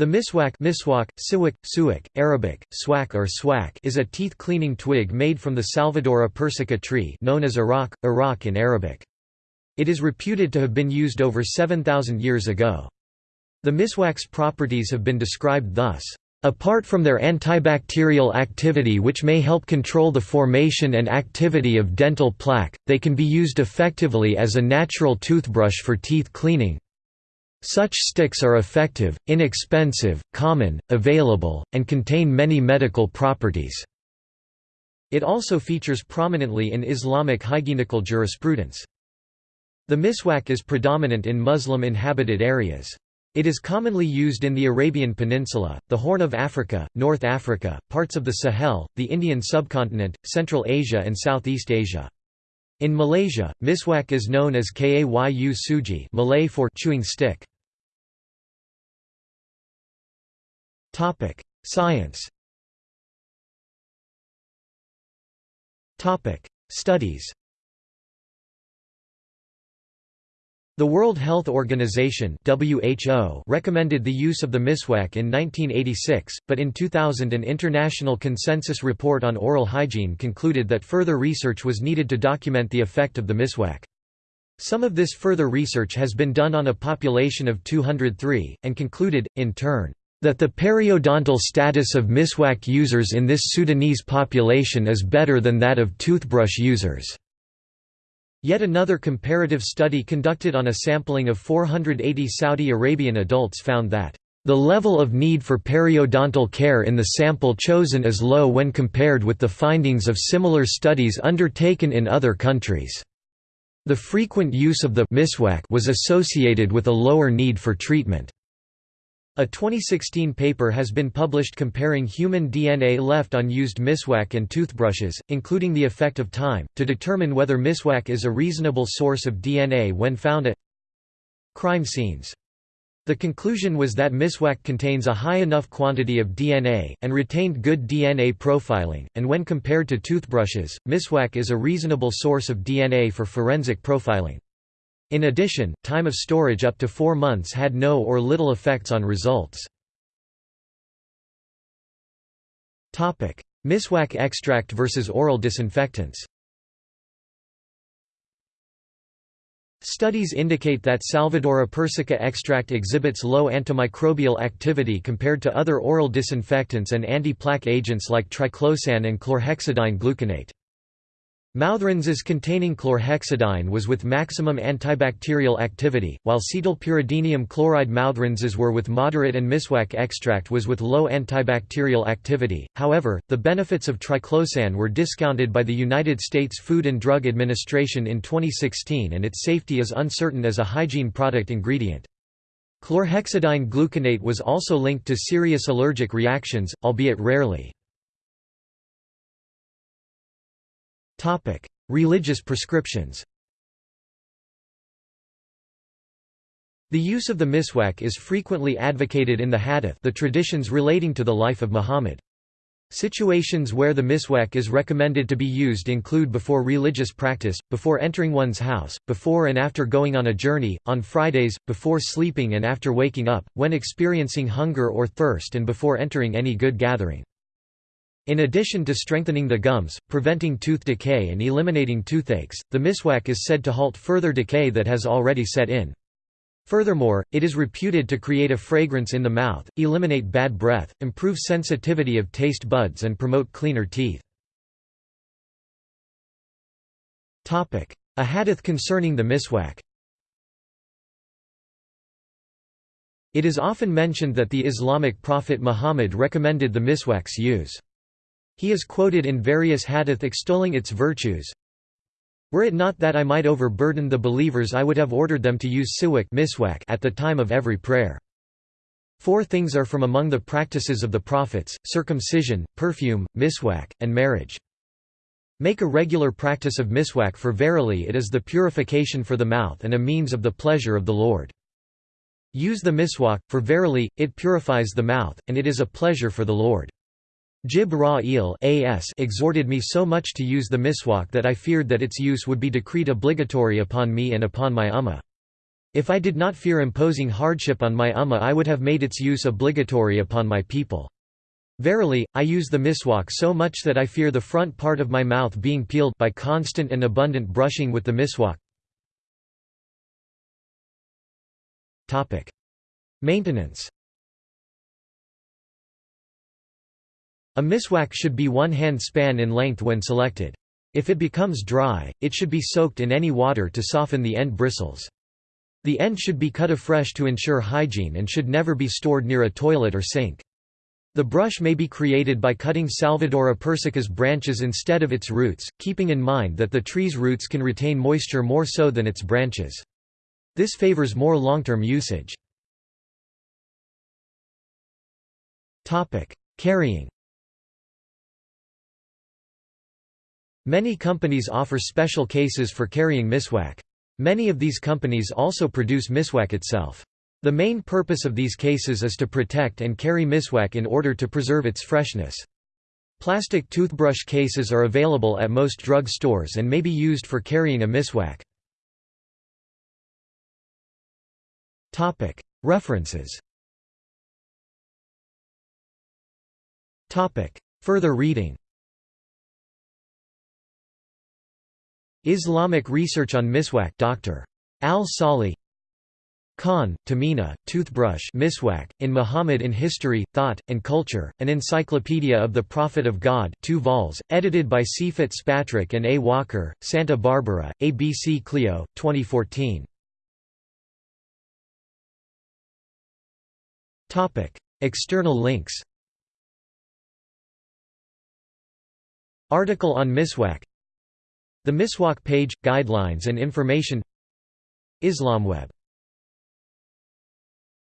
The miswak, miswak siwak, suwak, Arabic, swak or swak is a teeth-cleaning twig made from the Salvadora persica tree known as Iraq, Iraq in Arabic. It is reputed to have been used over 7,000 years ago. The miswak's properties have been described thus. Apart from their antibacterial activity which may help control the formation and activity of dental plaque, they can be used effectively as a natural toothbrush for teeth cleaning. Such sticks are effective, inexpensive, common, available, and contain many medical properties. It also features prominently in Islamic hygienical jurisprudence. The miswak is predominant in Muslim-inhabited areas. It is commonly used in the Arabian Peninsula, the Horn of Africa, North Africa, parts of the Sahel, the Indian subcontinent, Central Asia and Southeast Asia. In Malaysia, miswak is known as kayu sugi Malay for chewing stick. Topic: Science. Topic: Studies. The World Health Organization (WHO) recommended the use of the miswak in 1986, but in 2000 an international consensus report on oral hygiene concluded that further research was needed to document the effect of the miswak. Some of this further research has been done on a population of 203 and concluded in turn that the periodontal status of miswak users in this Sudanese population is better than that of toothbrush users. Yet another comparative study conducted on a sampling of 480 Saudi Arabian adults found that the level of need for periodontal care in the sample chosen is low when compared with the findings of similar studies undertaken in other countries. The frequent use of the miswak was associated with a lower need for treatment. A 2016 paper has been published comparing human DNA left on used miswak and toothbrushes, including the effect of time, to determine whether miswak is a reasonable source of DNA when found at crime scenes. The conclusion was that miswak contains a high enough quantity of DNA, and retained good DNA profiling, and when compared to toothbrushes, miswak is a reasonable source of DNA for forensic profiling. In addition, time of storage up to four months had no or little effects on results. Miswak extract versus oral disinfectants Studies indicate that Salvadora persica extract exhibits low antimicrobial activity compared to other oral disinfectants and anti-plaque agents like triclosan and chlorhexidine gluconate. Mouthrinses containing chlorhexidine was with maximum antibacterial activity, while cetylpyridinium chloride mouthrinses were with moderate and miswak extract was with low antibacterial activity. However, the benefits of triclosan were discounted by the United States Food and Drug Administration in 2016 and its safety is uncertain as a hygiene product ingredient. Chlorhexidine gluconate was also linked to serious allergic reactions, albeit rarely. Topic: Religious prescriptions. The use of the miswak is frequently advocated in the hadith the traditions relating to the life of Muhammad. Situations where the miswak is recommended to be used include before religious practice, before entering one's house, before and after going on a journey, on Fridays, before sleeping and after waking up, when experiencing hunger or thirst and before entering any good gathering. In addition to strengthening the gums, preventing tooth decay and eliminating toothaches, the miswak is said to halt further decay that has already set in. Furthermore, it is reputed to create a fragrance in the mouth, eliminate bad breath, improve sensitivity of taste buds and promote cleaner teeth. A hadith concerning the miswak It is often mentioned that the Islamic prophet Muhammad recommended the miswak's use. He is quoted in various hadith extolling its virtues. Were it not that I might overburden the believers I would have ordered them to use siwak at the time of every prayer. Four things are from among the practices of the prophets, circumcision, perfume, miswak, and marriage. Make a regular practice of miswak for verily it is the purification for the mouth and a means of the pleasure of the Lord. Use the miswak, for verily, it purifies the mouth, and it is a pleasure for the Lord. Jibra'il exhorted me so much to use the miswak that I feared that its use would be decreed obligatory upon me and upon my ummah. If I did not fear imposing hardship on my ummah I would have made its use obligatory upon my people. Verily, I use the miswak so much that I fear the front part of my mouth being peeled by constant and abundant brushing with the miswak. Maintenance A miswak should be one hand span in length when selected. If it becomes dry, it should be soaked in any water to soften the end bristles. The end should be cut afresh to ensure hygiene and should never be stored near a toilet or sink. The brush may be created by cutting Salvadora persica's branches instead of its roots, keeping in mind that the tree's roots can retain moisture more so than its branches. This favors more long-term usage. Carrying Many companies offer special cases for carrying miswak. Many of these companies also produce miswak itself. The main purpose of these cases is to protect and carry miswak in order to preserve its freshness. Plastic toothbrush cases are available at most drug stores and may be used for carrying a miswak. References Further reading Islamic Research on Miswak Dr. Al-Salih Khan, Tamina, Toothbrush Miswak, in Muhammad in History, Thought, and Culture, an Encyclopedia of the Prophet of God 2 vols, edited by C. Fitzpatrick and A. Walker, Santa Barbara, ABC Clio, 2014. External links Article on Miswak the Miswak page – Guidelines and information. IslamWeb